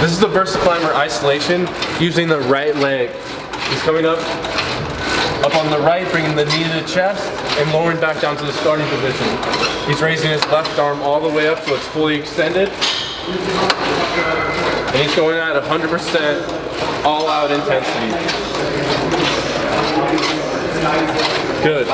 This is the Versa Climber isolation using the right leg. He's coming up, up on the right, bringing the knee to the chest, and lowering back down to the starting position. He's raising his left arm all the way up so it's fully extended. And he's going at 100% all out intensity. Good.